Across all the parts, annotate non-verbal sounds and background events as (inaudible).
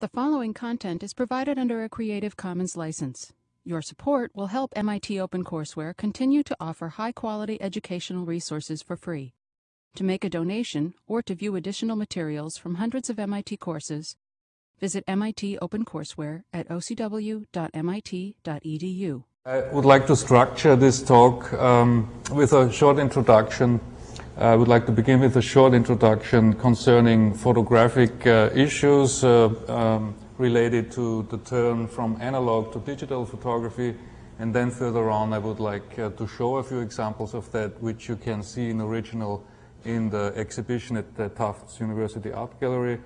The following content is provided under a Creative Commons license. Your support will help MIT OpenCourseware continue to offer high-quality educational resources for free. To make a donation or to view additional materials from hundreds of MIT courses, visit MIT OpenCourseware at ocw.mit.edu. I would like to structure this talk um, with a short introduction. I would like to begin with a short introduction concerning photographic uh, issues uh, um, related to the turn from analog to digital photography. And then further on, I would like uh, to show a few examples of that, which you can see in original in the exhibition at the Tufts University Art Gallery.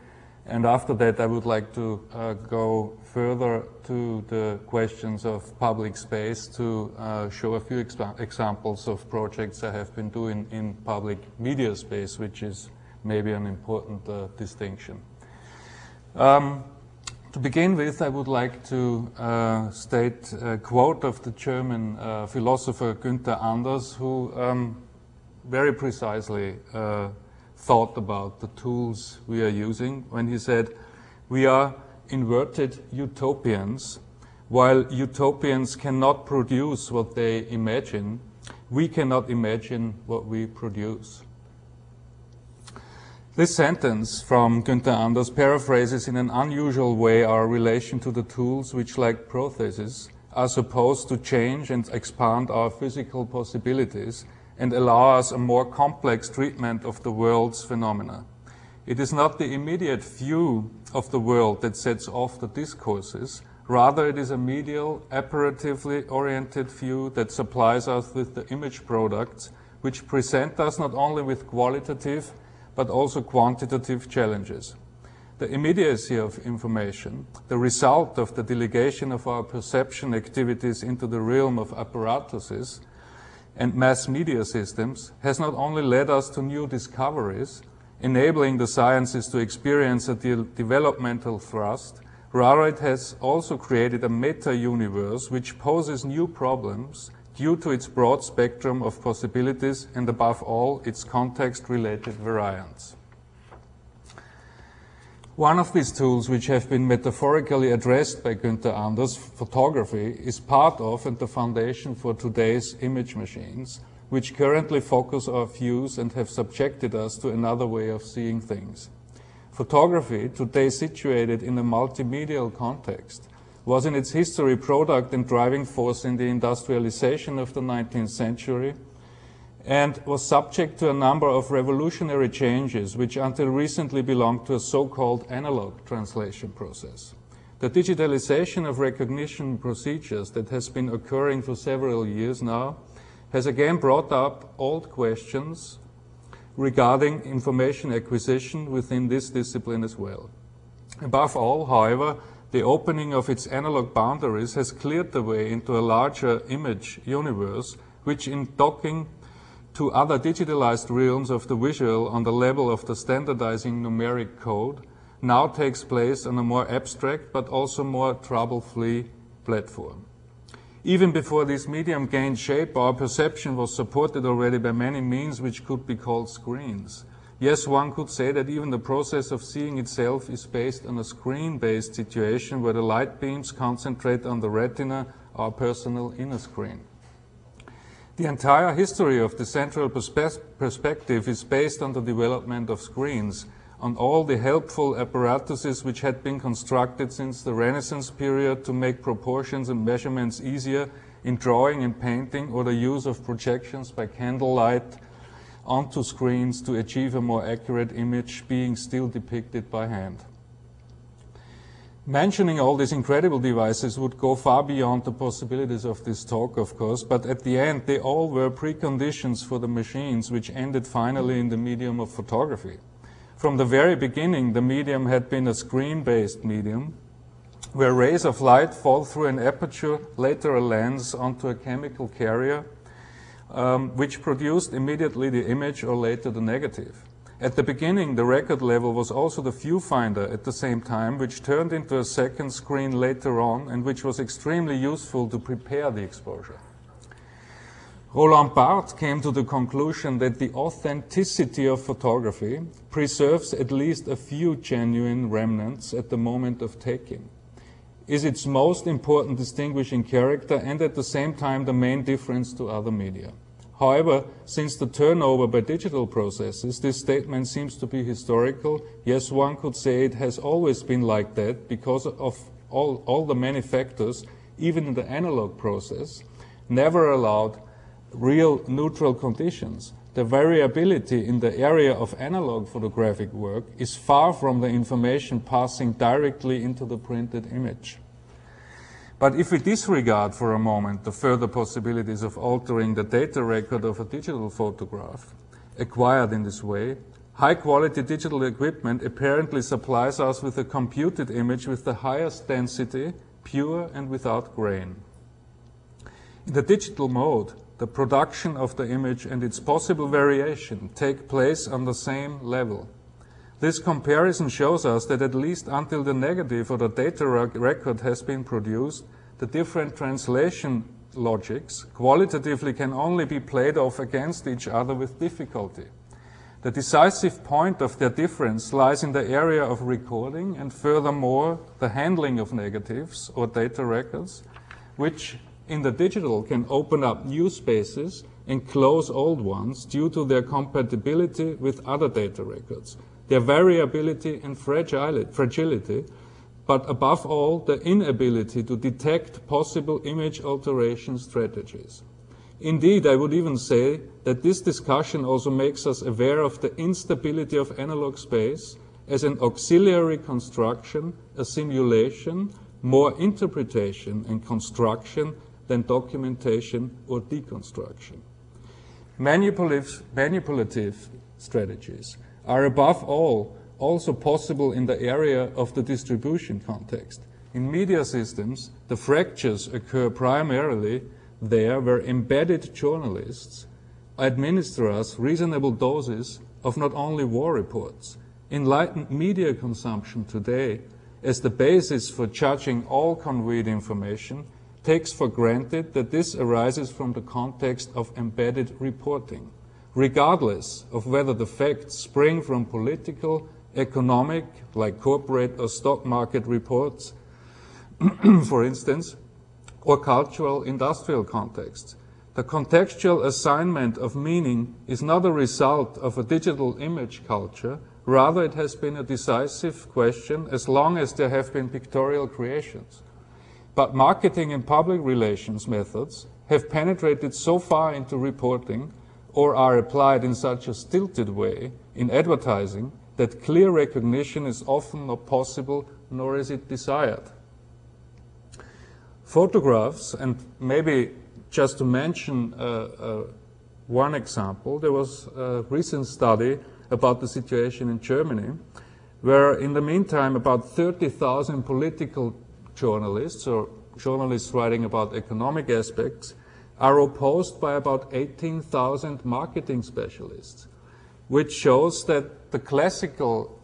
And after that, I would like to uh, go further to the questions of public space to uh, show a few examples of projects I have been doing in public media space, which is maybe an important uh, distinction. Um, to begin with, I would like to uh, state a quote of the German uh, philosopher Günther Anders, who um, very precisely uh, thought about the tools we are using when he said, we are inverted utopians. While utopians cannot produce what they imagine, we cannot imagine what we produce. This sentence from Günther Anders paraphrases in an unusual way our relation to the tools which, like protheses, are supposed to change and expand our physical possibilities and allow us a more complex treatment of the world's phenomena. It is not the immediate view of the world that sets off the discourses, rather it is a medial, apparatively oriented view that supplies us with the image products which present us not only with qualitative but also quantitative challenges. The immediacy of information, the result of the delegation of our perception activities into the realm of apparatuses, and mass media systems has not only led us to new discoveries, enabling the sciences to experience a de developmental thrust, rather it has also created a meta-universe which poses new problems due to its broad spectrum of possibilities and above all its context-related variance. One of these tools which have been metaphorically addressed by Günther Anders, photography, is part of and the foundation for today's image machines, which currently focus our views and have subjected us to another way of seeing things. Photography, today situated in a multimedial context, was in its history product and driving force in the industrialization of the 19th century and was subject to a number of revolutionary changes which until recently belonged to a so-called analog translation process. The digitalization of recognition procedures that has been occurring for several years now has again brought up old questions regarding information acquisition within this discipline as well. Above all, however, the opening of its analog boundaries has cleared the way into a larger image universe, which in docking to other digitalized realms of the visual on the level of the standardizing numeric code now takes place on a more abstract but also more trouble-free platform. Even before this medium gained shape, our perception was supported already by many means which could be called screens. Yes, one could say that even the process of seeing itself is based on a screen-based situation where the light beams concentrate on the retina, our personal inner screen. The entire history of the central perspe perspective is based on the development of screens, on all the helpful apparatuses which had been constructed since the Renaissance period to make proportions and measurements easier in drawing and painting or the use of projections by candlelight onto screens to achieve a more accurate image being still depicted by hand. Mentioning all these incredible devices would go far beyond the possibilities of this talk, of course, but at the end, they all were preconditions for the machines which ended finally in the medium of photography. From the very beginning, the medium had been a screen-based medium, where rays of light fall through an aperture, later a lens, onto a chemical carrier, um, which produced immediately the image or later the negative. At the beginning, the record level was also the viewfinder at the same time, which turned into a second screen later on and which was extremely useful to prepare the exposure. Roland Barthes came to the conclusion that the authenticity of photography preserves at least a few genuine remnants at the moment of taking, is its most important distinguishing character and at the same time the main difference to other media. However, since the turnover by digital processes, this statement seems to be historical. Yes, one could say it has always been like that because of all, all the many factors, even in the analog process, never allowed real neutral conditions, the variability in the area of analog photographic work is far from the information passing directly into the printed image. But if we disregard for a moment the further possibilities of altering the data record of a digital photograph acquired in this way, high quality digital equipment apparently supplies us with a computed image with the highest density, pure and without grain. In the digital mode, the production of the image and its possible variation take place on the same level. This comparison shows us that at least until the negative or the data record has been produced, the different translation logics qualitatively can only be played off against each other with difficulty. The decisive point of their difference lies in the area of recording and furthermore the handling of negatives or data records, which in the digital can open up new spaces and close old ones due to their compatibility with other data records, their variability and fragility, but above all, the inability to detect possible image alteration strategies. Indeed, I would even say that this discussion also makes us aware of the instability of analog space as an auxiliary construction, a simulation, more interpretation and construction than documentation or deconstruction. Manipulative, manipulative strategies are above all also possible in the area of the distribution context. In media systems, the fractures occur primarily there where embedded journalists administer us reasonable doses of not only war reports. Enlightened media consumption today as the basis for judging all conveyed information takes for granted that this arises from the context of embedded reporting, regardless of whether the facts spring from political, economic, like corporate or stock market reports, (clears throat) for instance, or cultural industrial contexts. The contextual assignment of meaning is not a result of a digital image culture, rather it has been a decisive question as long as there have been pictorial creations. But marketing and public relations methods have penetrated so far into reporting or are applied in such a stilted way in advertising that clear recognition is often not possible nor is it desired. Photographs, and maybe just to mention uh, uh, one example, there was a recent study about the situation in Germany, where in the meantime about 30,000 political journalists or journalists writing about economic aspects are opposed by about 18,000 marketing specialists, which shows that the classical,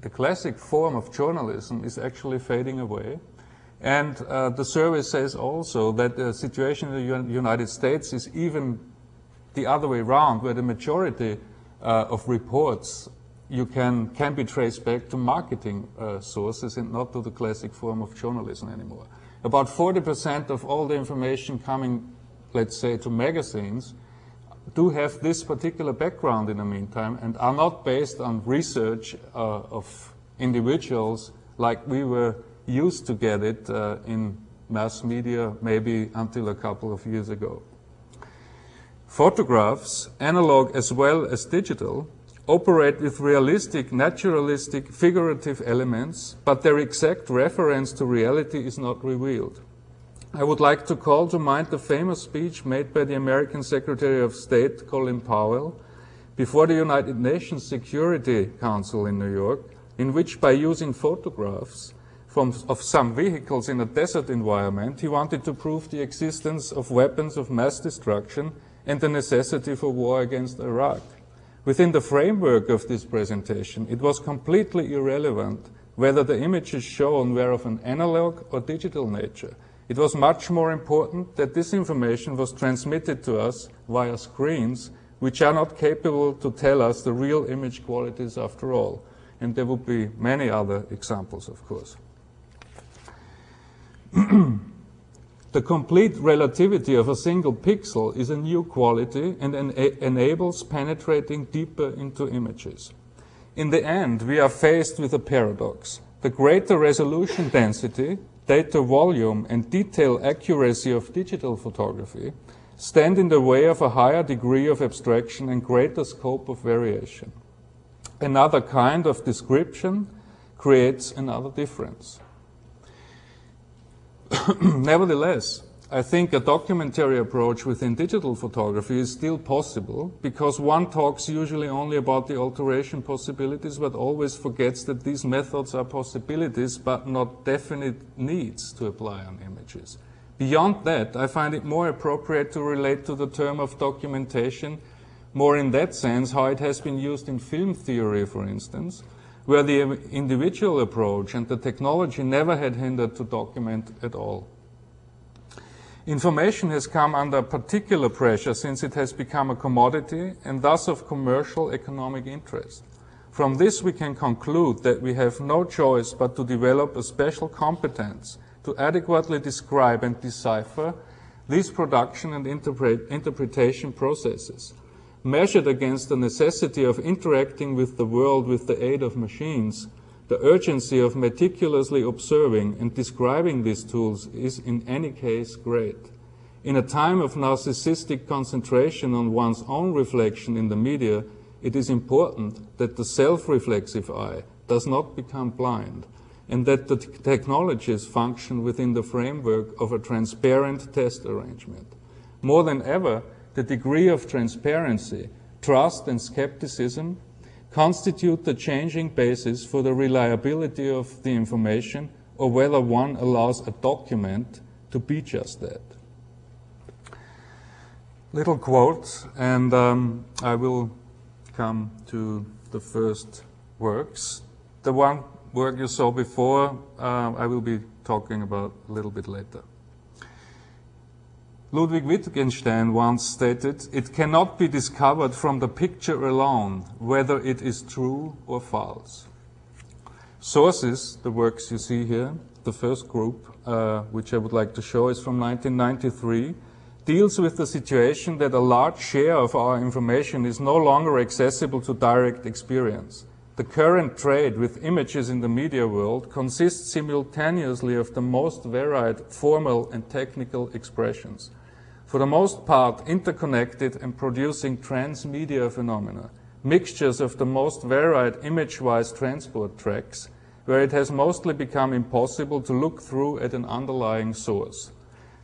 the classic form of journalism is actually fading away. And uh, the survey says also that the situation in the United States is even the other way around, where the majority uh, of reports you can, can be traced back to marketing uh, sources and not to the classic form of journalism anymore. About 40% of all the information coming, let's say, to magazines do have this particular background in the meantime and are not based on research uh, of individuals like we were used to get it uh, in mass media maybe until a couple of years ago. Photographs, analog as well as digital, operate with realistic, naturalistic, figurative elements, but their exact reference to reality is not revealed. I would like to call to mind the famous speech made by the American Secretary of State, Colin Powell, before the United Nations Security Council in New York, in which by using photographs from, of some vehicles in a desert environment, he wanted to prove the existence of weapons of mass destruction and the necessity for war against Iraq. Within the framework of this presentation, it was completely irrelevant whether the images shown were of an analog or digital nature. It was much more important that this information was transmitted to us via screens, which are not capable to tell us the real image qualities after all. And there would be many other examples, of course. (clears throat) the complete relativity of a single pixel is a new quality and en enables penetrating deeper into images. In the end, we are faced with a paradox. The greater resolution density data volume and detail accuracy of digital photography stand in the way of a higher degree of abstraction and greater scope of variation. Another kind of description creates another difference. (coughs) Nevertheless, I think a documentary approach within digital photography is still possible because one talks usually only about the alteration possibilities but always forgets that these methods are possibilities but not definite needs to apply on images. Beyond that, I find it more appropriate to relate to the term of documentation more in that sense how it has been used in film theory, for instance, where the individual approach and the technology never had hindered to document at all. Information has come under particular pressure since it has become a commodity and thus of commercial economic interest. From this we can conclude that we have no choice but to develop a special competence to adequately describe and decipher these production and interpret interpretation processes. Measured against the necessity of interacting with the world with the aid of machines, the urgency of meticulously observing and describing these tools is in any case great. In a time of narcissistic concentration on one's own reflection in the media, it is important that the self-reflexive eye does not become blind and that the technologies function within the framework of a transparent test arrangement. More than ever, the degree of transparency, trust and skepticism constitute the changing basis for the reliability of the information or whether one allows a document to be just that. Little quote, and um, I will come to the first works. The one work you saw before, uh, I will be talking about a little bit later. Ludwig Wittgenstein once stated, it cannot be discovered from the picture alone whether it is true or false. Sources, the works you see here, the first group, uh, which I would like to show, is from 1993, deals with the situation that a large share of our information is no longer accessible to direct experience. The current trade with images in the media world consists simultaneously of the most varied formal and technical expressions for the most part interconnected and producing transmedia phenomena, mixtures of the most varied image-wise transport tracks, where it has mostly become impossible to look through at an underlying source.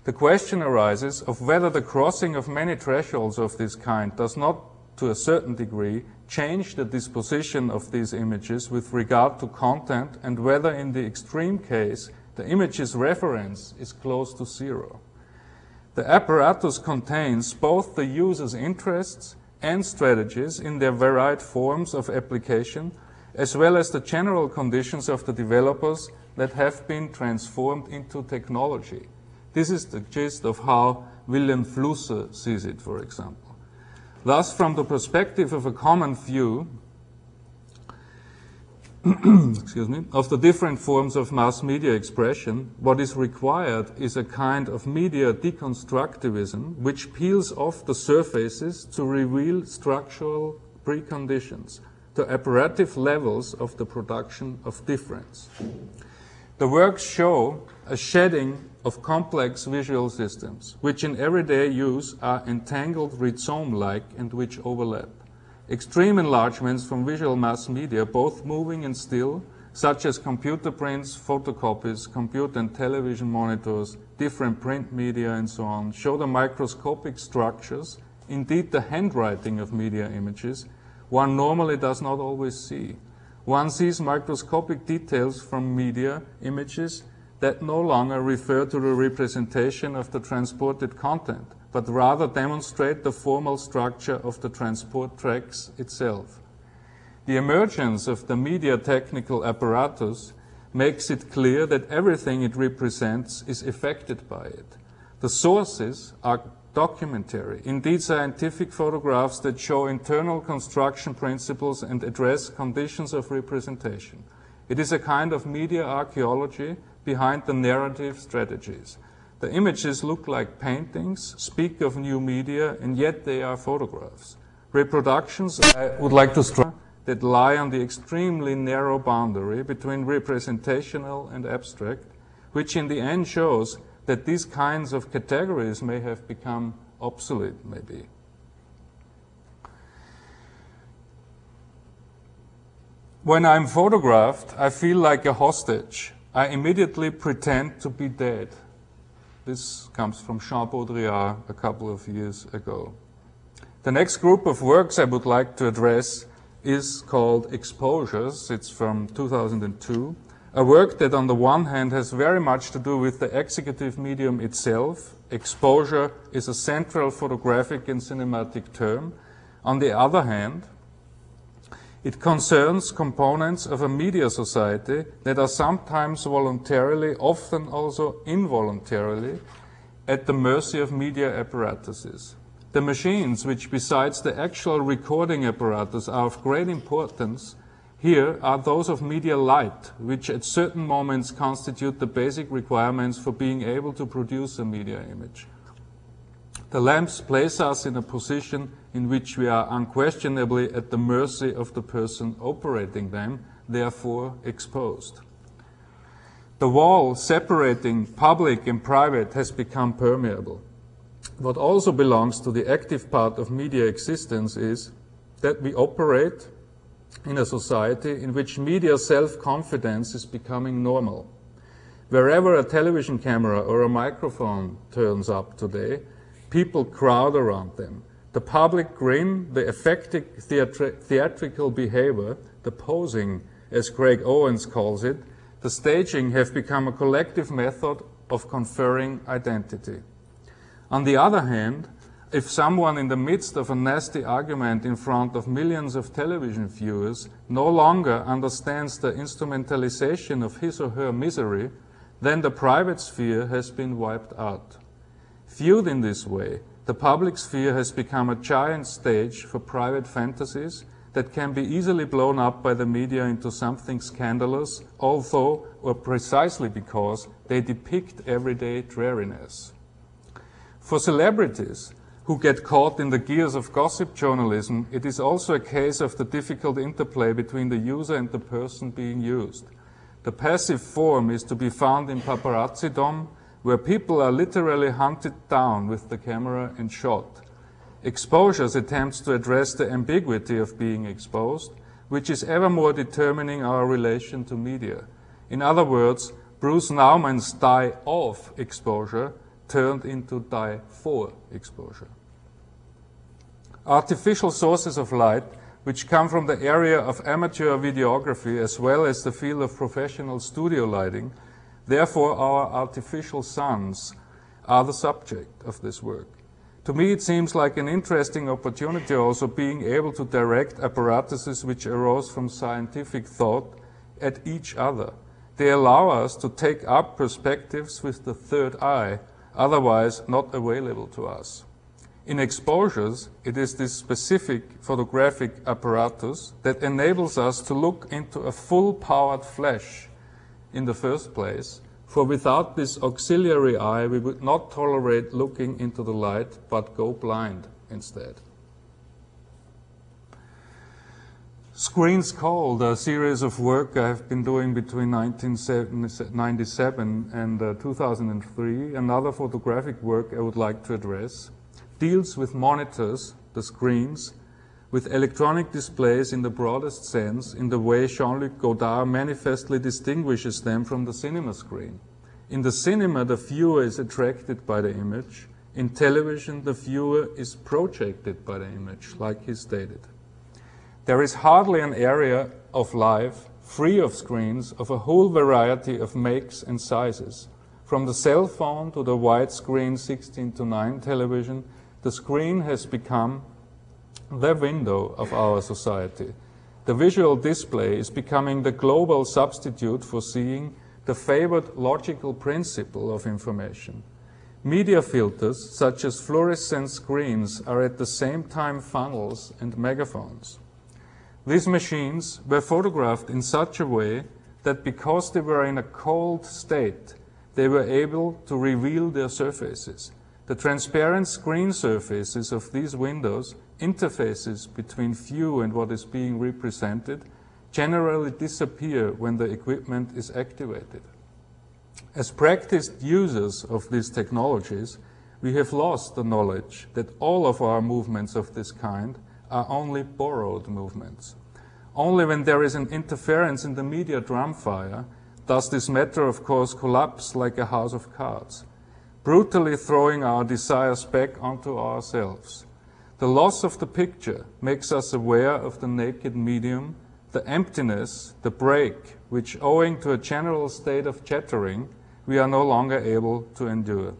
The question arises of whether the crossing of many thresholds of this kind does not, to a certain degree, change the disposition of these images with regard to content and whether in the extreme case the image's reference is close to zero. The apparatus contains both the user's interests and strategies in their varied forms of application, as well as the general conditions of the developers that have been transformed into technology. This is the gist of how Vilém Flusser sees it, for example. Thus, from the perspective of a common view, excuse me, (clears throat) of the different forms of mass media expression, what is required is a kind of media deconstructivism which peels off the surfaces to reveal structural preconditions, the apparative levels of the production of difference. The works show a shedding of complex visual systems, which in everyday use are entangled rhizome-like and which overlap. Extreme enlargements from visual mass media, both moving and still, such as computer prints, photocopies, computer and television monitors, different print media, and so on, show the microscopic structures, indeed the handwriting of media images, one normally does not always see. One sees microscopic details from media images that no longer refer to the representation of the transported content, but rather demonstrate the formal structure of the transport tracks itself. The emergence of the media technical apparatus makes it clear that everything it represents is affected by it. The sources are documentary, indeed scientific photographs that show internal construction principles and address conditions of representation. It is a kind of media archaeology behind the narrative strategies. The images look like paintings, speak of new media, and yet they are photographs. Reproductions, I would like to stress, that lie on the extremely narrow boundary between representational and abstract, which in the end shows that these kinds of categories may have become obsolete, maybe. When I'm photographed, I feel like a hostage. I immediately pretend to be dead. This comes from Jean Baudrillard a couple of years ago. The next group of works I would like to address is called Exposures. It's from 2002. A work that, on the one hand, has very much to do with the executive medium itself. Exposure is a central photographic and cinematic term. On the other hand, it concerns components of a media society that are sometimes voluntarily, often also involuntarily, at the mercy of media apparatuses. The machines, which besides the actual recording apparatus are of great importance, here are those of media light, which at certain moments constitute the basic requirements for being able to produce a media image. The lamps place us in a position in which we are unquestionably at the mercy of the person operating them, therefore exposed. The wall separating public and private has become permeable. What also belongs to the active part of media existence is that we operate in a society in which media self-confidence is becoming normal. Wherever a television camera or a microphone turns up today, people crowd around them. The public grin, the theatri theatrical behavior, the posing, as Craig Owens calls it, the staging have become a collective method of conferring identity. On the other hand, if someone in the midst of a nasty argument in front of millions of television viewers no longer understands the instrumentalization of his or her misery, then the private sphere has been wiped out. Viewed in this way, the public sphere has become a giant stage for private fantasies that can be easily blown up by the media into something scandalous, although or precisely because they depict everyday dreariness. For celebrities who get caught in the gears of gossip journalism, it is also a case of the difficult interplay between the user and the person being used. The passive form is to be found in paparazzidom, where people are literally hunted down with the camera and shot. Exposures attempts to address the ambiguity of being exposed, which is ever more determining our relation to media. In other words, Bruce Nauman's die of exposure turned into die for exposure. Artificial sources of light, which come from the area of amateur videography as well as the field of professional studio lighting, therefore our artificial suns are the subject of this work. To me, it seems like an interesting opportunity also being able to direct apparatuses which arose from scientific thought at each other. They allow us to take up perspectives with the third eye otherwise not available to us. In exposures, it is this specific photographic apparatus that enables us to look into a full-powered flash in the first place, for without this auxiliary eye, we would not tolerate looking into the light, but go blind instead. Screens Cold, a series of work I have been doing between 1997 and uh, 2003, another photographic work I would like to address, deals with monitors, the screens, with electronic displays in the broadest sense, in the way Jean-Luc Godard manifestly distinguishes them from the cinema screen. In the cinema, the viewer is attracted by the image. In television, the viewer is projected by the image, like he stated. There is hardly an area of life free of screens of a whole variety of makes and sizes. From the cell phone to the widescreen 16 to 9 television, the screen has become the window of our society. The visual display is becoming the global substitute for seeing the favored logical principle of information. Media filters, such as fluorescent screens, are at the same time funnels and megaphones. These machines were photographed in such a way that because they were in a cold state, they were able to reveal their surfaces. The transparent screen surfaces of these windows, interfaces between view and what is being represented, generally disappear when the equipment is activated. As practiced users of these technologies, we have lost the knowledge that all of our movements of this kind are only borrowed movements. Only when there is an interference in the media drumfire does this matter, of course, collapse like a house of cards, brutally throwing our desires back onto ourselves. The loss of the picture makes us aware of the naked medium, the emptiness, the break, which, owing to a general state of chattering, we are no longer able to endure.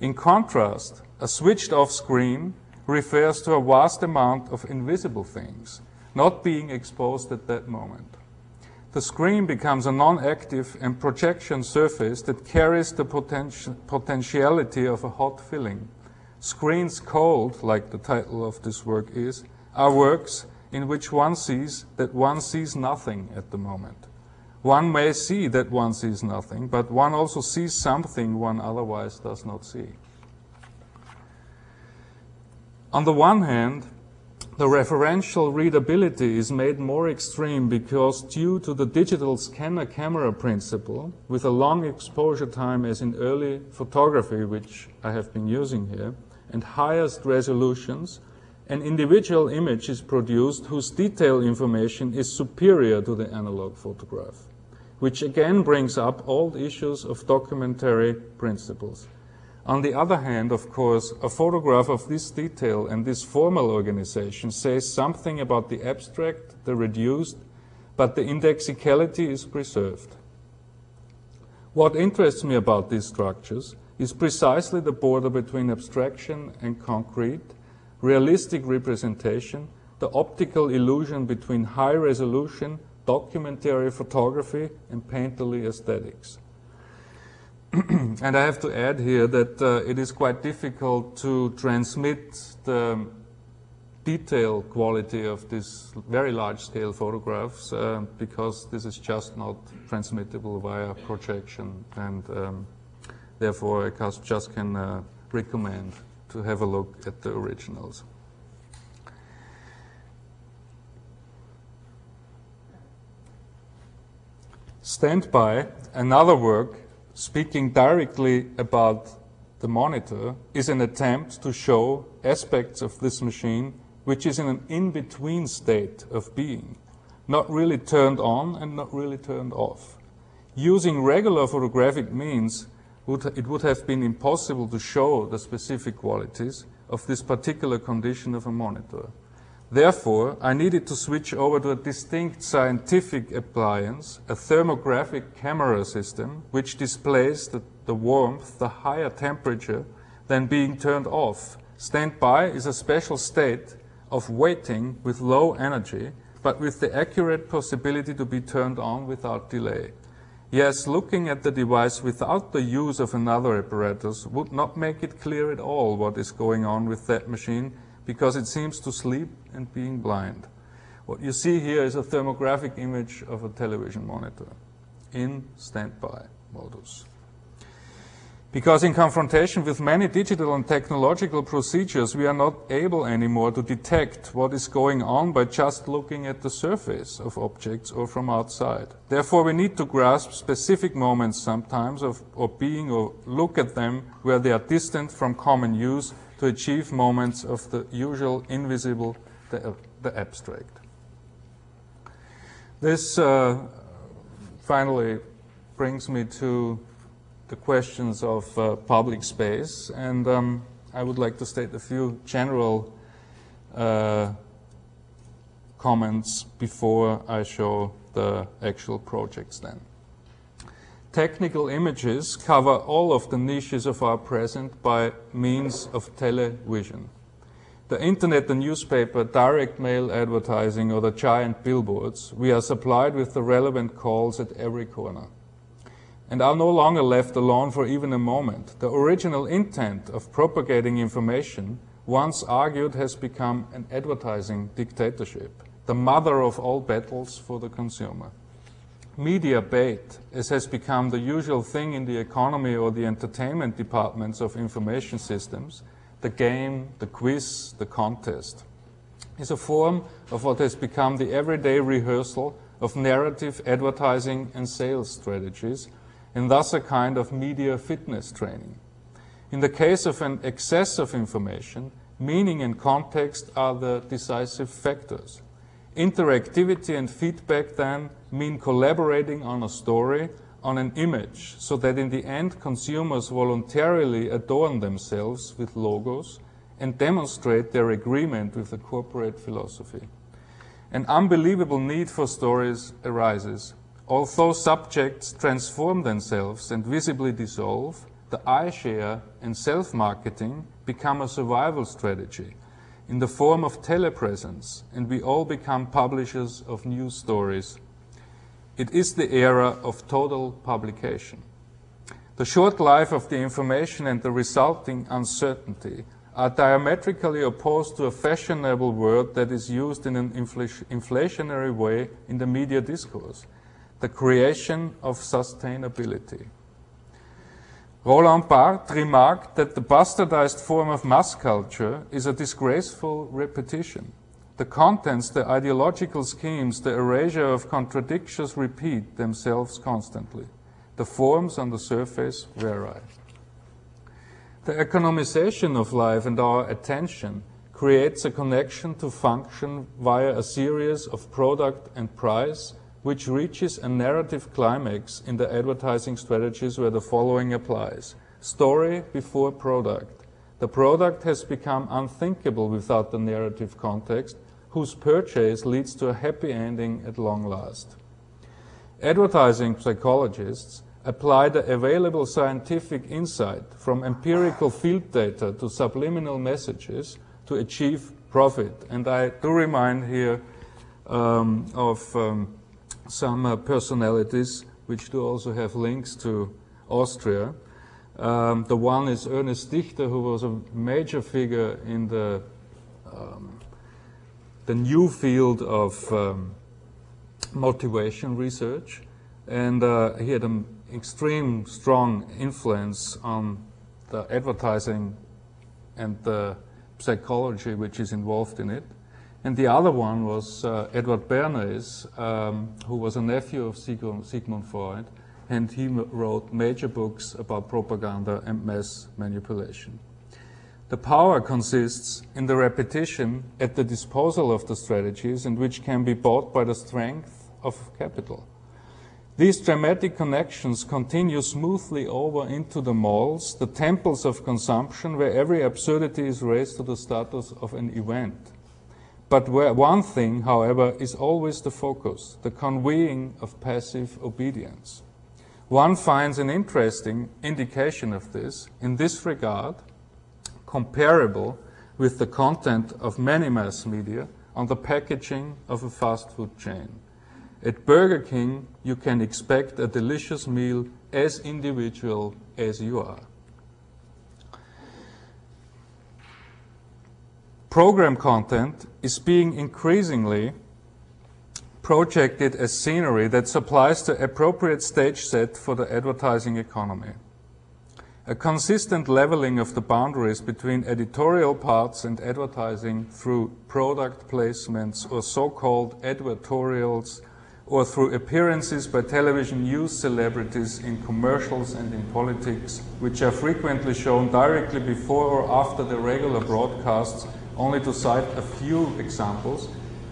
In contrast, a switched off screen refers to a vast amount of invisible things, not being exposed at that moment. The screen becomes a non-active and projection surface that carries the poten potentiality of a hot filling. Screens cold, like the title of this work is, are works in which one sees that one sees nothing at the moment. One may see that one sees nothing, but one also sees something one otherwise does not see. On the one hand, the referential readability is made more extreme because due to the digital scanner camera principle, with a long exposure time as in early photography, which I have been using here, and highest resolutions, an individual image is produced whose detail information is superior to the analog photograph, which again brings up old issues of documentary principles. On the other hand, of course, a photograph of this detail and this formal organization says something about the abstract, the reduced, but the indexicality is preserved. What interests me about these structures is precisely the border between abstraction and concrete, realistic representation, the optical illusion between high resolution, documentary photography, and painterly aesthetics. (clears throat) and I have to add here that uh, it is quite difficult to transmit the detail quality of these very large scale photographs uh, because this is just not transmittable via projection and um, therefore I just can uh, recommend to have a look at the originals. Standby, another work speaking directly about the monitor is an attempt to show aspects of this machine which is in an in-between state of being, not really turned on and not really turned off. Using regular photographic means, it would have been impossible to show the specific qualities of this particular condition of a monitor. Therefore, I needed to switch over to a distinct scientific appliance, a thermographic camera system, which displays the, the warmth, the higher temperature, than being turned off. Standby is a special state of waiting with low energy, but with the accurate possibility to be turned on without delay. Yes, looking at the device without the use of another apparatus would not make it clear at all what is going on with that machine because it seems to sleep and being blind. What you see here is a thermographic image of a television monitor in standby modus. Because in confrontation with many digital and technological procedures, we are not able anymore to detect what is going on by just looking at the surface of objects or from outside. Therefore, we need to grasp specific moments sometimes of, of being or look at them where they are distant from common use to achieve moments of the usual invisible, the, the abstract. This uh, finally brings me to the questions of uh, public space, and um, I would like to state a few general uh, comments before I show the actual projects then. Technical images cover all of the niches of our present by means of television. the internet, the newspaper, direct mail advertising, or the giant billboards, we are supplied with the relevant calls at every corner and are no longer left alone for even a moment. The original intent of propagating information, once argued, has become an advertising dictatorship, the mother of all battles for the consumer. Media bait, as has become the usual thing in the economy or the entertainment departments of information systems, the game, the quiz, the contest, is a form of what has become the everyday rehearsal of narrative advertising and sales strategies, and thus a kind of media fitness training. In the case of an excess of information, meaning and context are the decisive factors. Interactivity and feedback then mean collaborating on a story on an image so that in the end consumers voluntarily adorn themselves with logos and demonstrate their agreement with the corporate philosophy. An unbelievable need for stories arises. Although subjects transform themselves and visibly dissolve, the I share and self-marketing become a survival strategy in the form of telepresence, and we all become publishers of news stories it is the era of total publication. The short life of the information and the resulting uncertainty are diametrically opposed to a fashionable word that is used in an inflationary way in the media discourse, the creation of sustainability. Roland Barthes remarked that the bastardized form of mass culture is a disgraceful repetition. The contents, the ideological schemes, the erasure of contradictions repeat themselves constantly. The forms on the surface vary. The economization of life and our attention creates a connection to function via a series of product and price, which reaches a narrative climax in the advertising strategies where the following applies. Story before product. The product has become unthinkable without the narrative context, whose purchase leads to a happy ending at long last. Advertising psychologists apply the available scientific insight from empirical field data to subliminal messages to achieve profit. And I do remind here um, of um, some uh, personalities which do also have links to Austria. Um, the one is Ernest Dichter, who was a major figure in the um, the new field of um, motivation research, and uh, he had an extreme strong influence on the advertising and the psychology which is involved in it. And the other one was uh, Edward Bernays, um, who was a nephew of Sigmund Freud, and he wrote major books about propaganda and mass manipulation. The power consists in the repetition at the disposal of the strategies and which can be bought by the strength of capital. These dramatic connections continue smoothly over into the malls, the temples of consumption, where every absurdity is raised to the status of an event. But one thing, however, is always the focus, the conveying of passive obedience. One finds an interesting indication of this in this regard comparable with the content of many mass media on the packaging of a fast food chain. At Burger King, you can expect a delicious meal as individual as you are. Program content is being increasingly projected as scenery that supplies the appropriate stage set for the advertising economy. A consistent leveling of the boundaries between editorial parts and advertising through product placements or so-called advertorials or through appearances by television news celebrities in commercials and in politics, which are frequently shown directly before or after the regular broadcasts, only to cite a few examples,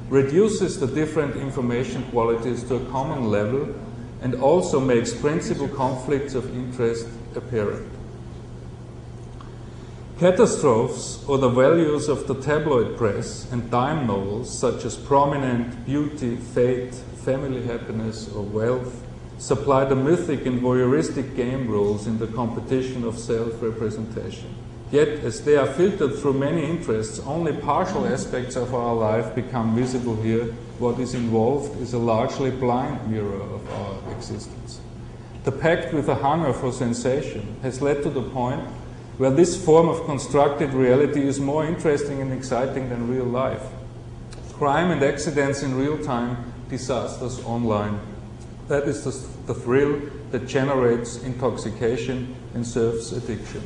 reduces the different information qualities to a common level and also makes principal conflicts of interest apparent. Catastrophes or the values of the tabloid press and dime novels such as prominent, beauty, fate, family happiness or wealth supply the mythic and voyeuristic game rules in the competition of self-representation. Yet, as they are filtered through many interests, only partial aspects of our life become visible here. What is involved is a largely blind mirror of our existence. The pact with a hunger for sensation has led to the point where this form of constructed reality is more interesting and exciting than real life. Crime and accidents in real time, disasters online. That is the, the thrill that generates intoxication and serves addiction.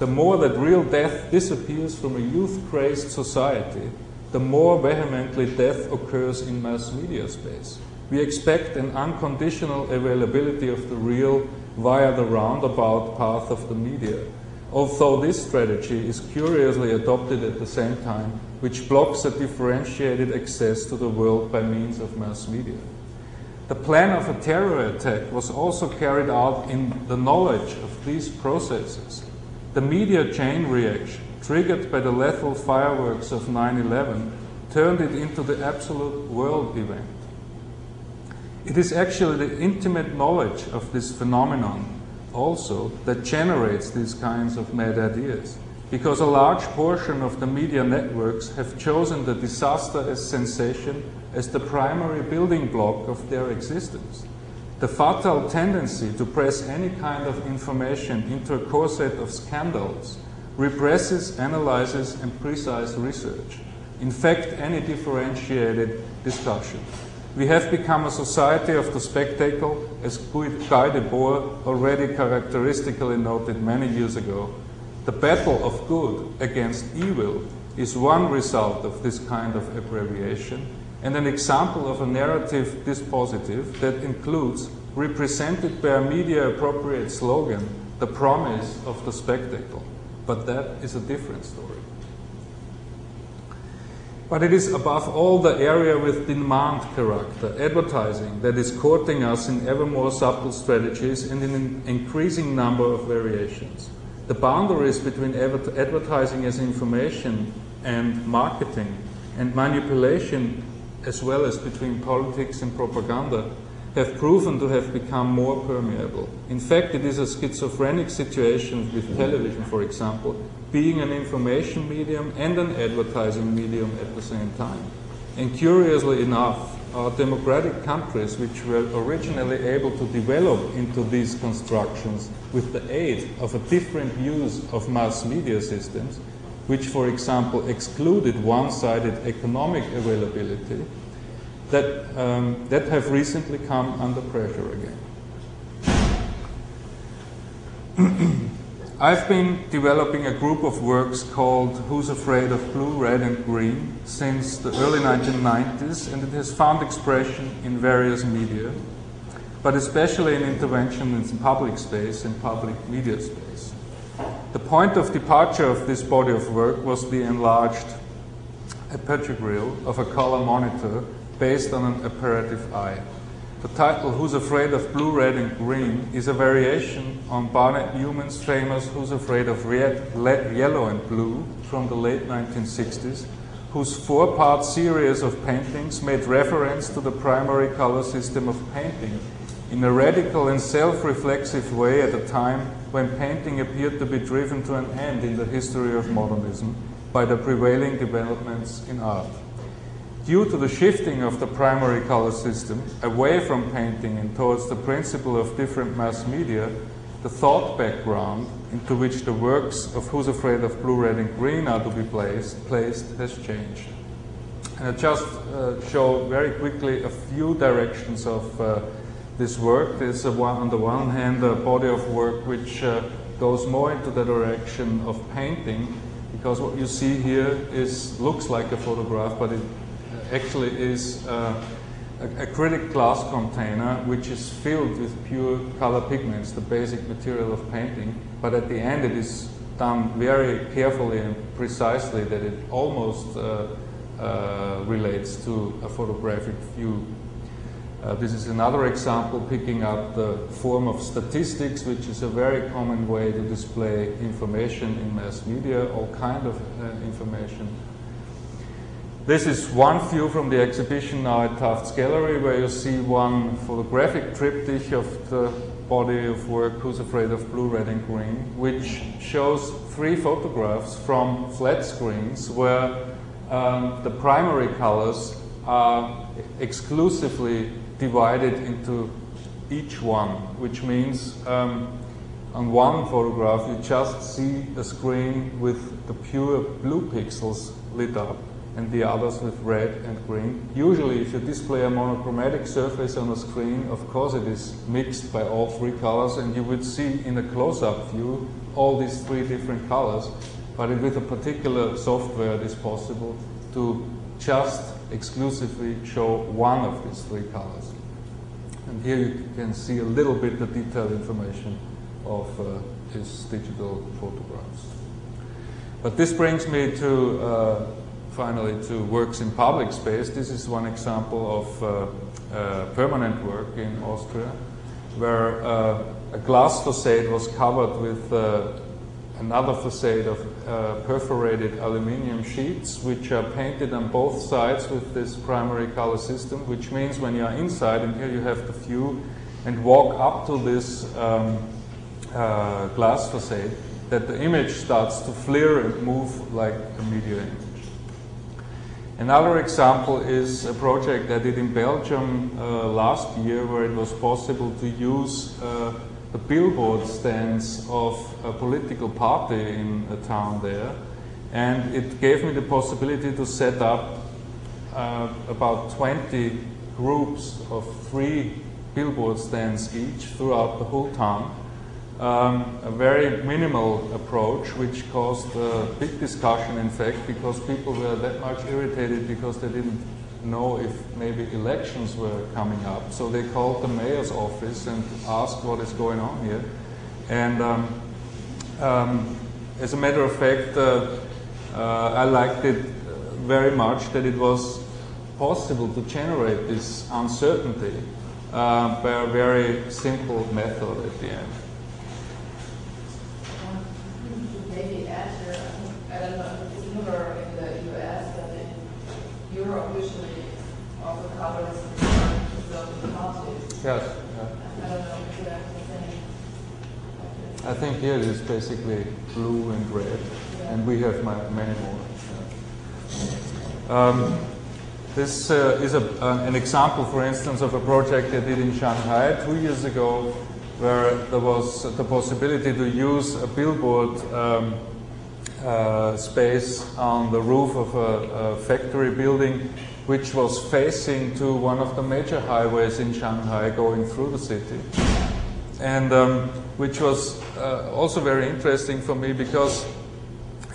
The more that real death disappears from a youth crazed society, the more vehemently death occurs in mass media space. We expect an unconditional availability of the real via the roundabout path of the media, although this strategy is curiously adopted at the same time, which blocks a differentiated access to the world by means of mass media. The plan of a terror attack was also carried out in the knowledge of these processes. The media chain reaction, triggered by the lethal fireworks of 9 11, turned it into the absolute world event. It is actually the intimate knowledge of this phenomenon also that generates these kinds of mad ideas. Because a large portion of the media networks have chosen the disaster as sensation as the primary building block of their existence. The fatal tendency to press any kind of information into a corset of scandals represses, analyzes, and precise research. In fact, any differentiated discussion. We have become a society of the spectacle, as Guy Debord already characteristically noted many years ago. The battle of good against evil is one result of this kind of abbreviation and an example of a narrative dispositive that includes, represented by a media appropriate slogan, the promise of the spectacle. But that is a different story. But it is above all the area with demand character, advertising, that is courting us in ever more subtle strategies and in an increasing number of variations. The boundaries between advertising as information and marketing and manipulation as well as between politics and propaganda, have proven to have become more permeable. In fact, it is a schizophrenic situation with television, for example, being an information medium and an advertising medium at the same time. And curiously enough, our democratic countries, which were originally able to develop into these constructions with the aid of a different use of mass media systems, which, for example, excluded one-sided economic availability, that, um, that have recently come under pressure again. (clears throat) I've been developing a group of works called Who's Afraid of Blue, Red and Green since the early 1990s and it has found expression in various media, but especially in intervention in public space and public media space. The point of departure of this body of work was the enlarged aperture of a color monitor based on an apparative eye. The title Who's Afraid of Blue, Red and Green is a variation on Barnett Newman's famous Who's Afraid of Red, Yellow and Blue from the late 1960s, whose four-part series of paintings made reference to the primary color system of painting in a radical and self-reflexive way at a time when painting appeared to be driven to an end in the history of modernism by the prevailing developments in art. Due to the shifting of the primary color system away from painting and towards the principle of different mass media, the thought background into which the works of Who's Afraid of Blue, Red and Green are to be placed, placed has changed. And I just uh, show very quickly a few directions of uh, this work. There's a one, on the one hand a body of work which uh, goes more into the direction of painting because what you see here is looks like a photograph but it actually is uh, a, acrylic glass container which is filled with pure color pigments, the basic material of painting, but at the end it is done very carefully and precisely that it almost uh, uh, relates to a photographic view uh, this is another example picking up the form of statistics, which is a very common way to display information in mass media, all kind of uh, information. This is one view from the exhibition now at Tufts Gallery, where you see one photographic triptych of the body of work, Who's Afraid of Blue, Red and Green, which shows three photographs from flat screens where um, the primary colors are exclusively divided into each one, which means um, on one photograph you just see a screen with the pure blue pixels lit up and the others with red and green. Usually if you display a monochromatic surface on a screen, of course it is mixed by all three colors and you would see in a close-up view all these three different colors. But with a particular software it is possible to just exclusively show one of these three colors. And here you can see a little bit the detailed information of uh, his digital photographs. But this brings me to uh, finally to works in public space. This is one example of uh, uh permanent work in Austria, where uh, a glass facade was covered with uh, another facade of uh, perforated aluminium sheets which are painted on both sides with this primary color system which means when you are inside and here you have the view and walk up to this um, uh, glass facade that the image starts to flare and move like a media image. Another example is a project I did in Belgium uh, last year where it was possible to use uh, the billboard stands of a political party in a town there. And it gave me the possibility to set up uh, about 20 groups of three billboard stands each throughout the whole town. Um, a very minimal approach, which caused a big discussion, in fact, because people were that much irritated because they didn't know if maybe elections were coming up. So they called the mayor's office and asked what is going on here. And um, um, as a matter of fact, uh, uh, I liked it very much that it was possible to generate this uncertainty uh, by a very simple method at the end. Maybe answer, I don't know, similar in the US and in Europe usually colors of the houses. Yes. Yeah. I don't know if that's the same. I think here it is basically blue and red, and we have many more. Um, this uh, is a, an example, for instance, of a project I did in Shanghai two years ago, where there was the possibility to use a billboard um, uh, space on the roof of a, a factory building which was facing to one of the major highways in Shanghai going through the city. And um, which was uh, also very interesting for me because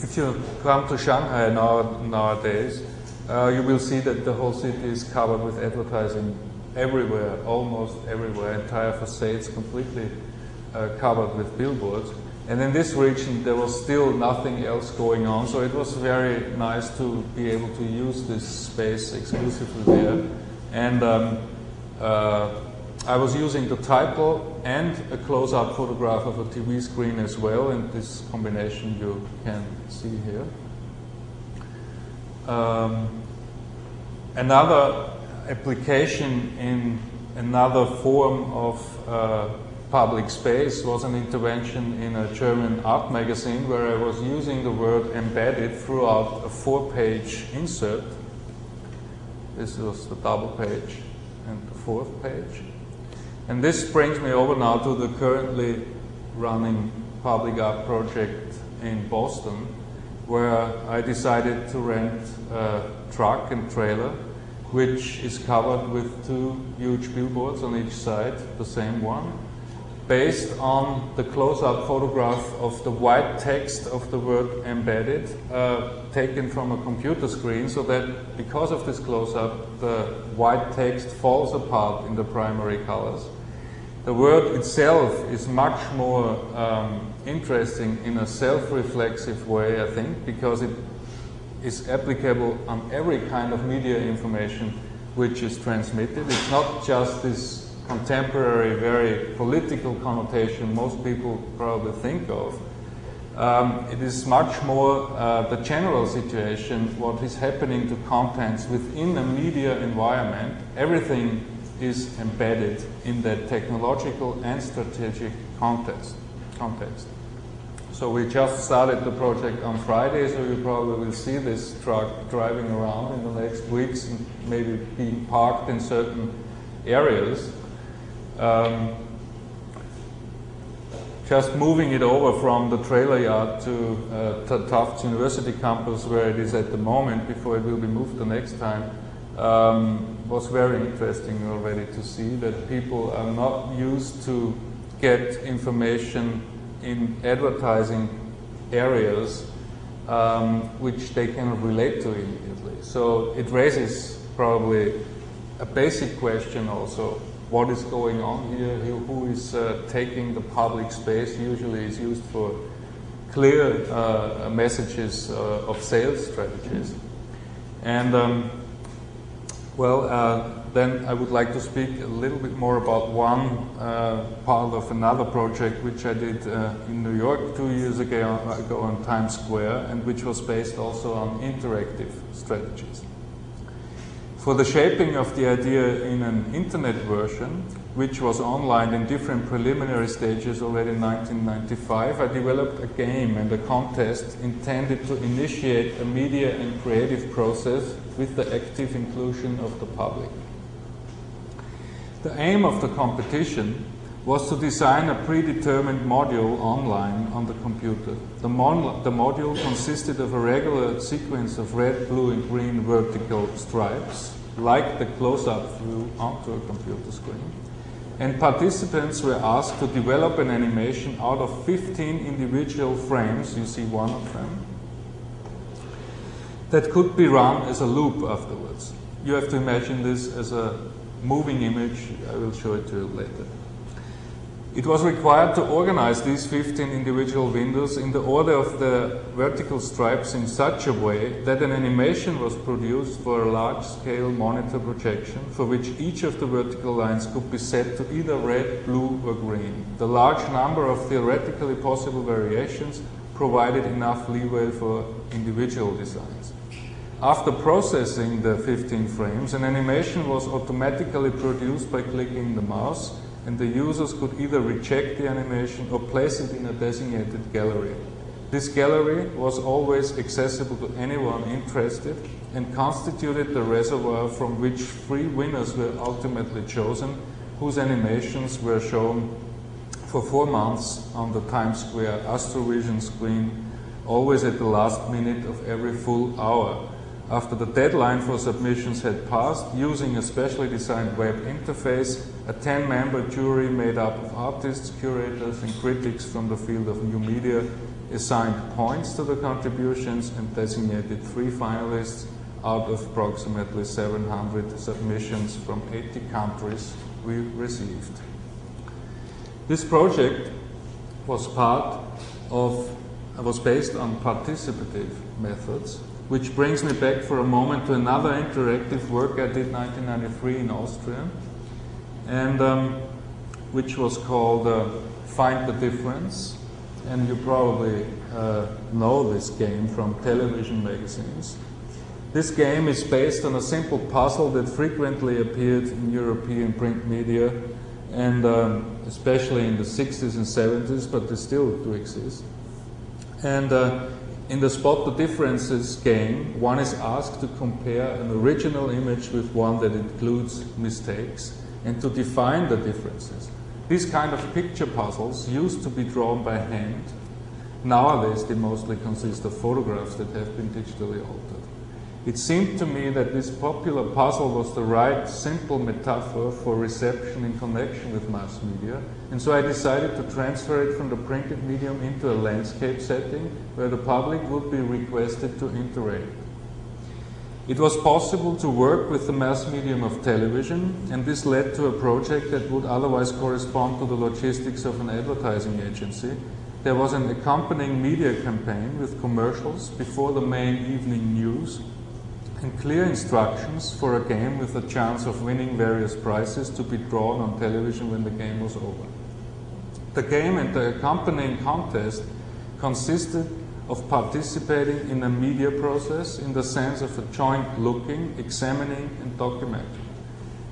if you come to Shanghai now, nowadays, uh, you will see that the whole city is covered with advertising everywhere, almost everywhere, entire facades completely uh, covered with billboards. And in this region, there was still nothing else going on, so it was very nice to be able to use this space exclusively there. And um, uh, I was using the title and a close-up photograph of a TV screen as well, and this combination you can see here. Um, another application in another form of uh, public space was an intervention in a German art magazine where I was using the word embedded throughout a four-page insert. This was the double page and the fourth page. And this brings me over now to the currently running public art project in Boston where I decided to rent a truck and trailer which is covered with two huge billboards on each side, the same one based on the close-up photograph of the white text of the word embedded uh, taken from a computer screen so that because of this close-up the white text falls apart in the primary colors. The word itself is much more um, interesting in a self-reflexive way I think because it is applicable on every kind of media information which is transmitted. It's not just this contemporary, very political connotation most people probably think of. Um, it is much more uh, the general situation, what is happening to contents within a media environment. Everything is embedded in that technological and strategic context. context. So we just started the project on Friday, so you probably will see this truck driving around in the next weeks and maybe being parked in certain areas. Um, just moving it over from the trailer yard to uh, Tufts University campus where it is at the moment before it will be moved the next time um, was very interesting already to see that people are not used to get information in advertising areas um, which they can relate to immediately. So it raises probably a basic question also what is going on here, who is uh, taking the public space, usually is used for clear uh, messages uh, of sales strategies. And um, well, uh, then I would like to speak a little bit more about one uh, part of another project which I did in New York two years ago, ago on Times Square and which was based also on interactive strategies. For the shaping of the idea in an internet version, which was online in different preliminary stages already in 1995, I developed a game and a contest intended to initiate a media and creative process with the active inclusion of the public. The aim of the competition was to design a predetermined module online on the computer. The, mon the module consisted of a regular sequence of red, blue and green vertical stripes like the close-up view onto a computer screen. And participants were asked to develop an animation out of 15 individual frames, you see one of them, that could be run as a loop afterwards. You have to imagine this as a moving image. I will show it to you later. It was required to organize these 15 individual windows in the order of the vertical stripes in such a way that an animation was produced for a large-scale monitor projection for which each of the vertical lines could be set to either red, blue or green. The large number of theoretically possible variations provided enough leeway for individual designs. After processing the 15 frames, an animation was automatically produced by clicking the mouse and the users could either reject the animation or place it in a designated gallery. This gallery was always accessible to anyone interested and constituted the reservoir from which three winners were ultimately chosen, whose animations were shown for four months on the Times Square Astrovision screen, always at the last minute of every full hour. After the deadline for submissions had passed, using a specially designed web interface, a 10-member jury made up of artists, curators and critics from the field of new media assigned points to the contributions and designated three finalists out of approximately 700 submissions from 80 countries we received. This project was part of, was based on participative methods which brings me back for a moment to another interactive work I did 1993 in Austria, and um, which was called uh, Find the Difference. And you probably uh, know this game from television magazines. This game is based on a simple puzzle that frequently appeared in European print media, and um, especially in the 60s and 70s, but they still do exist. And uh, in the Spot the Differences game, one is asked to compare an original image with one that includes mistakes and to define the differences. These kind of picture puzzles used to be drawn by hand. Nowadays, they mostly consist of photographs that have been digitally altered. It seemed to me that this popular puzzle was the right, simple metaphor for reception in connection with mass media, and so I decided to transfer it from the printed medium into a landscape setting where the public would be requested to interact. It was possible to work with the mass medium of television, and this led to a project that would otherwise correspond to the logistics of an advertising agency. There was an accompanying media campaign with commercials before the main evening news and clear instructions for a game with a chance of winning various prizes to be drawn on television when the game was over. The game and the accompanying contest consisted of participating in a media process in the sense of a joint looking, examining and documenting.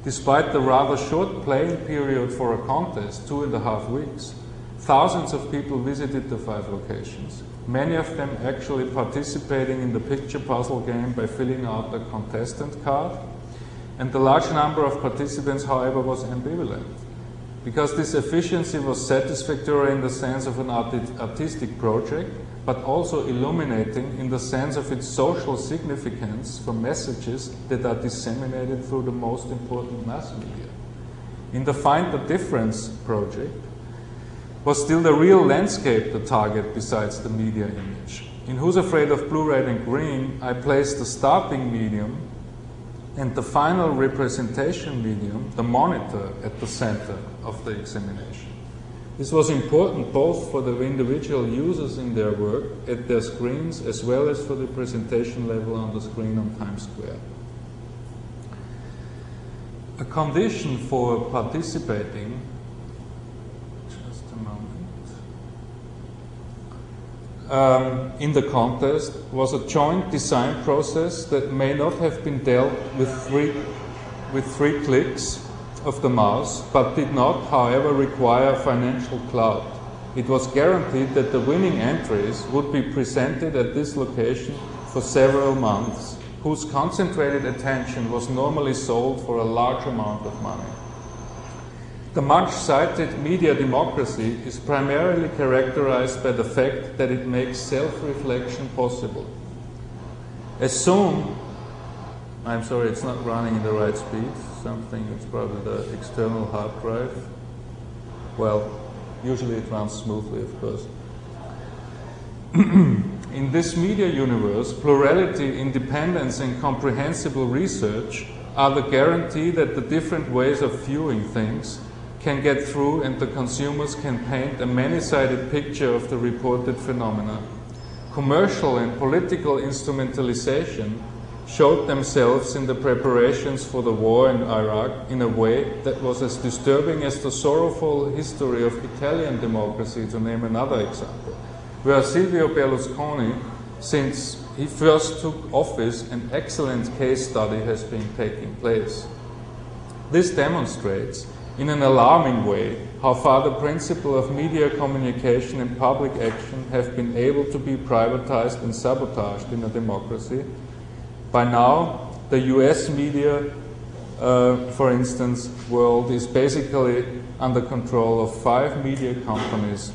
Despite the rather short playing period for a contest, two and a half weeks, thousands of people visited the five locations, many of them actually participating in the picture puzzle game by filling out a contestant card. And the large number of participants, however, was ambivalent. Because this efficiency was satisfactory in the sense of an artistic project, but also illuminating in the sense of its social significance for messages that are disseminated through the most important mass media. In the Find the Difference project, was still the real landscape the target besides the media image. In Who's Afraid of Blue, Red and Green, I placed the starting medium and the final representation medium, the monitor, at the center of the examination. This was important both for the individual users in their work at their screens as well as for the presentation level on the screen on Times Square. A condition for participating, just a moment, um, in the contest was a joint design process that may not have been dealt with three, with three clicks of the mouse, but did not, however, require financial clout. It was guaranteed that the winning entries would be presented at this location for several months, whose concentrated attention was normally sold for a large amount of money. The much cited media democracy is primarily characterized by the fact that it makes self-reflection possible. Assume, I'm sorry, it's not running in the right speed, something, it's probably the external hard drive. Well, usually it runs smoothly, of course. (clears throat) In this media universe, plurality, independence, and comprehensible research are the guarantee that the different ways of viewing things can get through and the consumers can paint a many-sided picture of the reported phenomena. Commercial and political instrumentalization showed themselves in the preparations for the war in Iraq in a way that was as disturbing as the sorrowful history of Italian democracy, to name another example, where Silvio Berlusconi, since he first took office, an excellent case study has been taking place. This demonstrates, in an alarming way, how far the principle of media communication and public action have been able to be privatized and sabotaged in a democracy. By now, the US media, uh, for instance, world is basically under control of five media companies,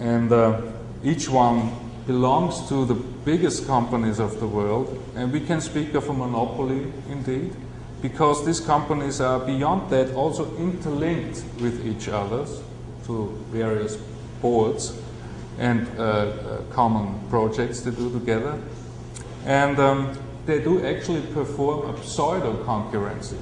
and uh, each one belongs to the biggest companies of the world, and we can speak of a monopoly indeed, because these companies are beyond that also interlinked with each other to various boards and uh, uh common projects they do together. And um, they do actually perform a pseudo-concurrency.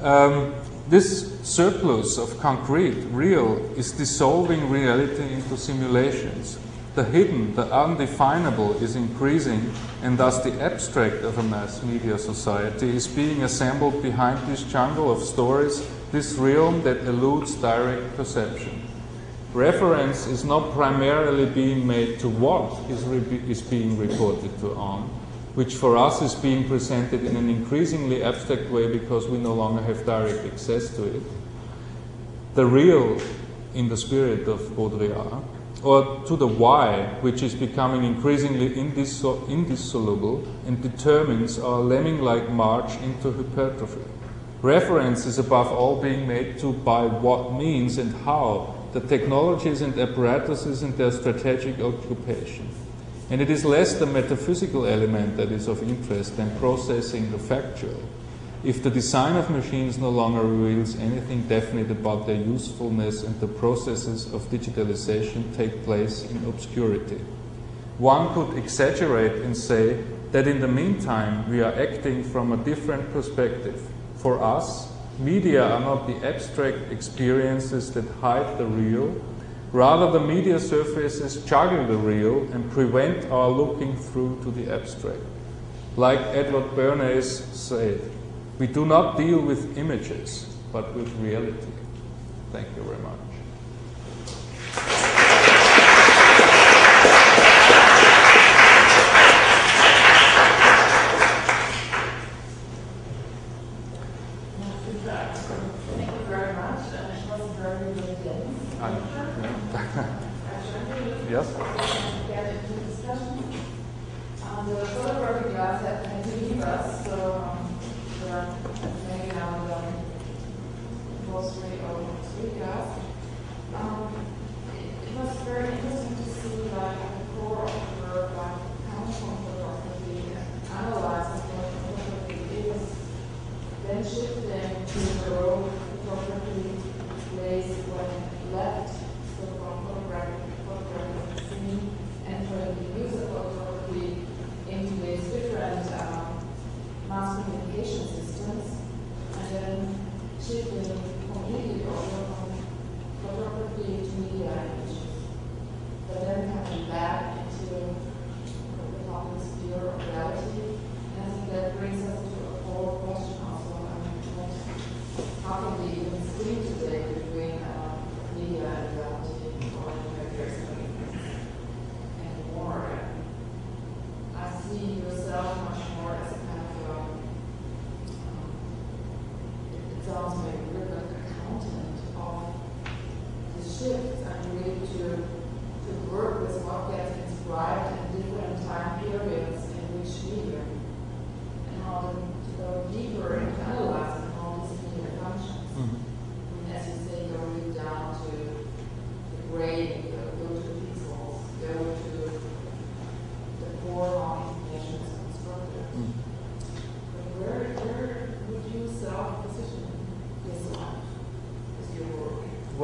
Um, this surplus of concrete, real, is dissolving reality into simulations. The hidden, the undefinable is increasing, and thus the abstract of a mass media society is being assembled behind this jungle of stories, this realm that eludes direct perception reference is not primarily being made to what is, is being reported to on, which for us is being presented in an increasingly abstract way because we no longer have direct access to it. The real, in the spirit of Baudrillard, or to the why, which is becoming increasingly indissoluble and determines our lemming-like march into hypertrophy. Reference is above all being made to by what means and how the technologies and apparatuses and their strategic occupation. And it is less the metaphysical element that is of interest than processing the factual. If the design of machines no longer reveals anything definite about their usefulness and the processes of digitalization take place in obscurity. One could exaggerate and say that in the meantime we are acting from a different perspective. For us, Media are not the abstract experiences that hide the real. Rather, the media surfaces juggle the real and prevent our looking through to the abstract. Like Edward Bernays said, we do not deal with images, but with reality. Thank you very much.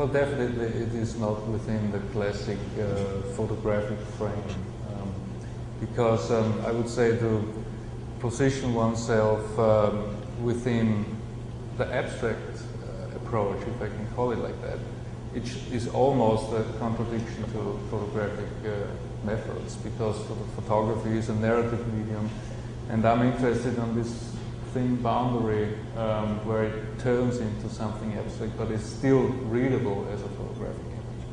Well, definitely it is not within the classic uh, photographic frame. Um, because um, I would say to position oneself um, within the abstract uh, approach, if I can call it like that, it is almost a contradiction to photographic uh, methods because photography is a narrative medium and I'm interested in this thin boundary um, where it turns into something abstract but is still readable as a photographic image.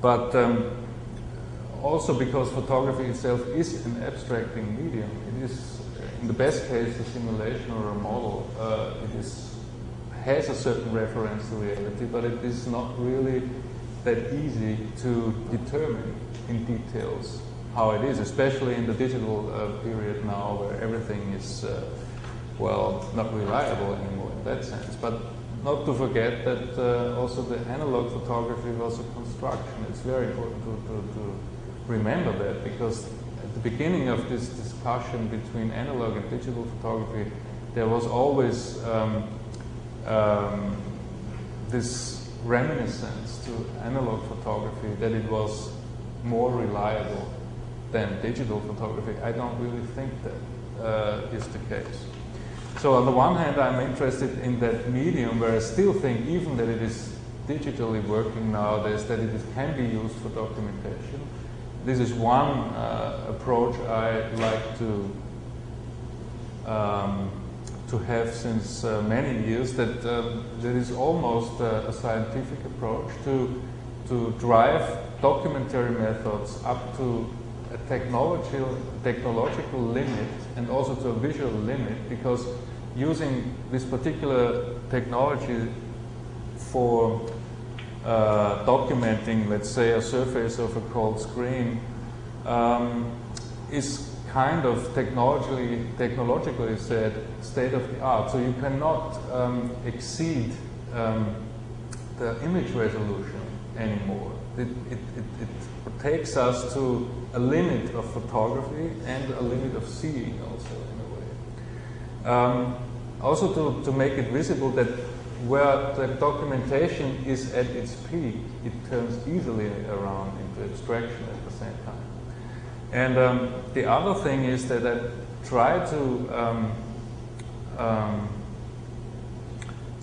But um, also because photography itself is an abstracting medium, it is, in the best case, a simulation or a model. Uh, it is has a certain reference to reality, but it is not really that easy to determine in details how it is, especially in the digital uh, period now where everything is, uh, well, not reliable anymore in that sense. But not to forget that uh, also the analog photography was a construction. It's very important to, to, to remember that because at the beginning of this discussion between analog and digital photography, there was always um, um, this reminiscence to analog photography that it was more reliable than digital photography. I don't really think that uh, is the case. So on the one hand, I'm interested in that medium where I still think even that it is digitally working nowadays, that it can be used for documentation. This is one uh, approach I like to um, to have since uh, many years that um, there is almost uh, a scientific approach to, to drive documentary methods up to a technological, technological limit and also to a visual limit because using this particular technology for uh, documenting, let's say, a surface of a cold screen um, is kind of technologically, technologically said state of the art. So you cannot um, exceed um, the image resolution anymore. It, it, it, it takes us to a limit of photography and a limit of seeing also in a way. Um, also to, to make it visible that where the documentation is at its peak, it turns easily around into abstraction at the same time. And um, the other thing is that I try to um, um,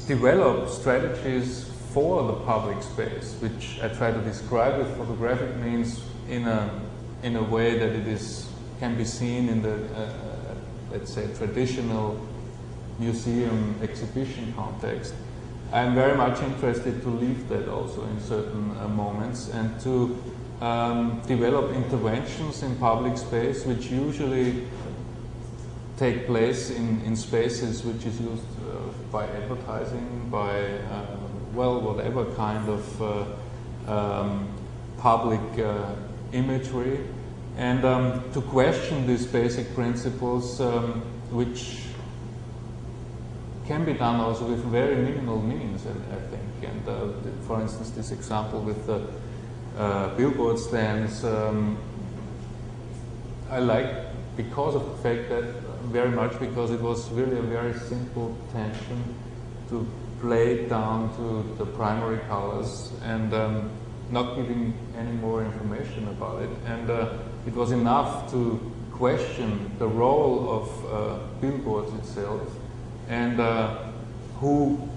develop strategies for the public space, which I try to describe with photographic means in a in a way that it is can be seen in the uh, let's say traditional museum exhibition context. I'm very much interested to leave that also in certain uh, moments and to um, develop interventions in public space which usually take place in, in spaces which is used uh, by advertising, by uh, well, whatever kind of uh, um, public uh, imagery, and um, to question these basic principles, um, which can be done also with very minimal means, I think. And uh, for instance, this example with the uh, billboard stands, um, I like because of the fact that very much because it was really a very simple tension to play down to the primary colors and um, not giving any more information about it. And uh, it was enough to question the role of uh, billboards itself and uh, who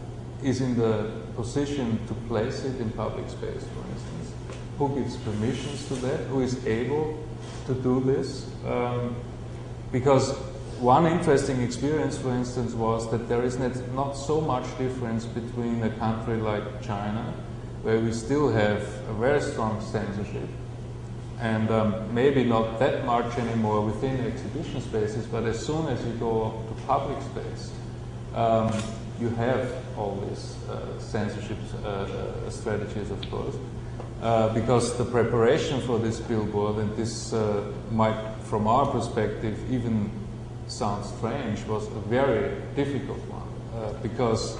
is in the position to place it in public space, for instance. Who gives permissions to that? Who is able to do this? Um, because one interesting experience, for instance, was that there is not so much difference between a country like China, where we still have a very strong censorship, and um, maybe not that much anymore within exhibition spaces, but as soon as you go to public space, um, you have all these uh, censorship uh, uh, strategies, of course. Uh, because the preparation for this billboard, and this uh, might, from our perspective, even sound strange, was a very difficult one. Uh, because,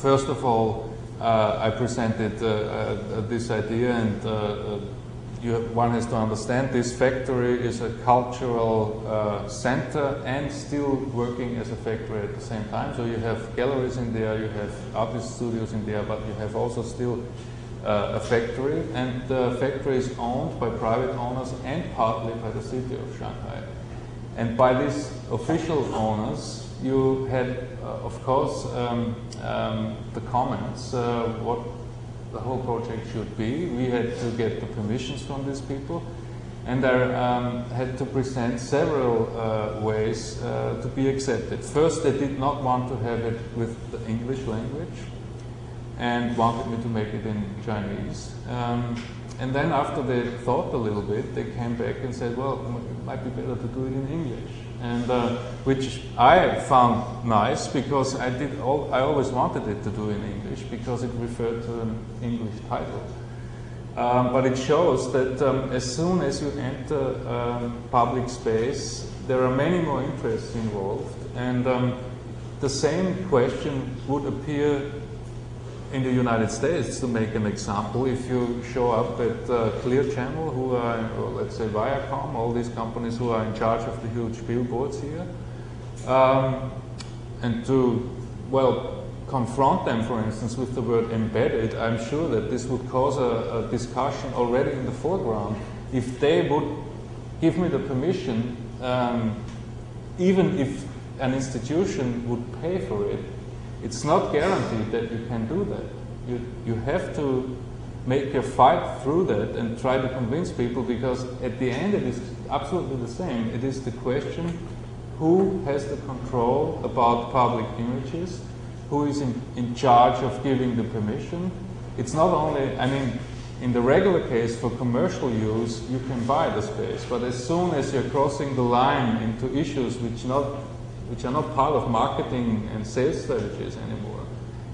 first of all, I presented uh, uh, this idea, and have, one has to understand this factory is a cultural center and still working as a factory at the same time. So you have galleries in there, you have artist studios in there, but you have also still uh, a factory, and the factory is owned by private owners and partly by the city of Shanghai. And by these official owners, you had, uh, of course, um, um, the comments, uh, what the whole project should be. We had to get the permissions from these people. And I um, had to present several uh, ways uh, to be accepted. First, they did not want to have it with the English language and wanted me to make it in Chinese. Um, and then after they thought a little bit, they came back and said, well, it might be better to do it in English. And uh, which I found nice because I did all, I always wanted it to do in English because it referred to an English title. Um, but it shows that um, as soon as you enter um, public space, there are many more interests involved, and um, the same question would appear in the United States, to make an example, if you show up at uh, Clear Channel, who are, let's say Viacom, all these companies who are in charge of the huge billboards here, um, and to, well, confront them, for instance, with the word embedded, I'm sure that this would cause a, a discussion already in the foreground. If they would give me the permission, um, even if an institution would pay for it, it's not guaranteed that you can do that. You, you have to make a fight through that and try to convince people because at the end it is absolutely the same. It is the question who has the control about public images, who is in, in charge of giving the permission. It's not only, I mean, in the regular case for commercial use, you can buy the space, but as soon as you're crossing the line into issues which not which are not part of marketing and sales strategies anymore,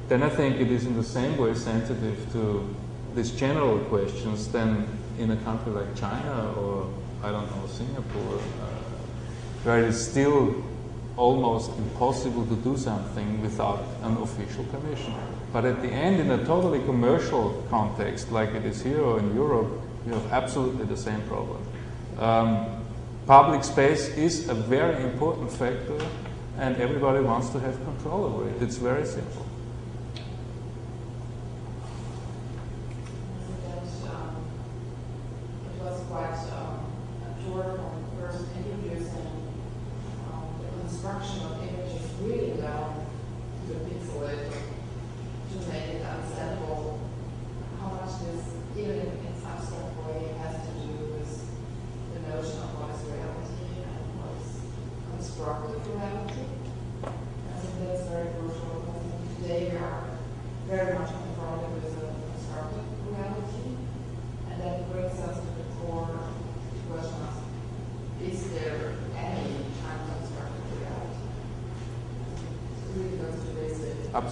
then I think it is in the same way sensitive to these general questions than in a country like China or, I don't know, Singapore, uh, where it is still almost impossible to do something without an official permission. But at the end, in a totally commercial context, like it is here or in Europe, you have absolutely the same problem. Um, Public space is a very important factor and everybody wants to have control over it. It's very simple.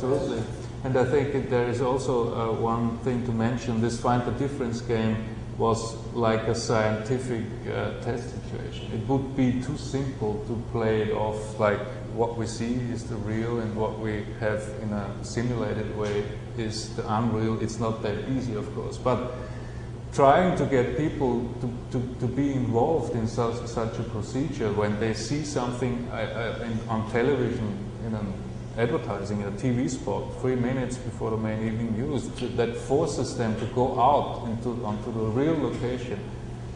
Absolutely. And I think there is also uh, one thing to mention. This find the difference game was like a scientific uh, test situation. It would be too simple to play it off like what we see is the real and what we have in a simulated way is the unreal. It's not that easy, of course. But trying to get people to, to, to be involved in such, such a procedure when they see something uh, uh, in, on television in an advertising, a TV spot, three minutes before the main evening news, that forces them to go out into, onto the real location,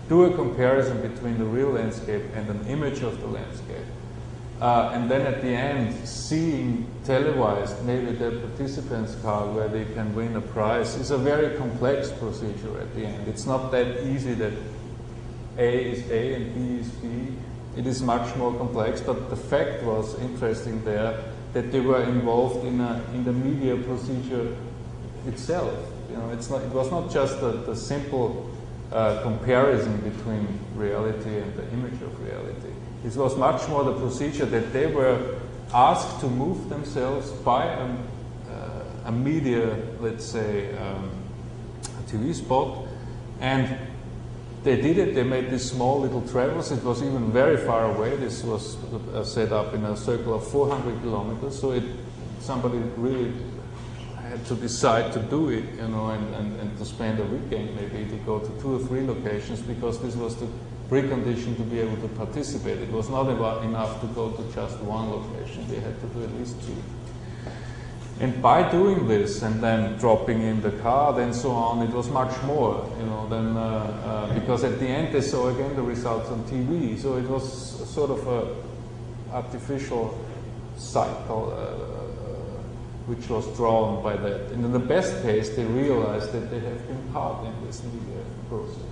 do a comparison between the real landscape and an image of the landscape. Uh, and then at the end, seeing televised maybe the participants card where they can win a prize is a very complex procedure at the end. It's not that easy that A is A and B is B. It is much more complex, but the fact was interesting there that they were involved in, a, in the media procedure itself. You know, it's not, it was not just the, the simple uh, comparison between reality and the image of reality. It was much more the procedure that they were asked to move themselves by a, uh, a media, let's say, um, a TV spot, and they did it. They made these small little travels. It was even very far away. This was uh, set up in a circle of 400 kilometers. So it, somebody really had to decide to do it, you know, and, and, and to spend a weekend maybe to go to two or three locations because this was the precondition to be able to participate. It was not enough to go to just one location. They had to do at least two. And by doing this and then dropping in the card and so on, it was much more, you know, than, uh, uh, because at the end they saw again the results on TV. So it was sort of a artificial cycle uh, which was drawn by that. And in the best case, they realized that they have been part in this media process.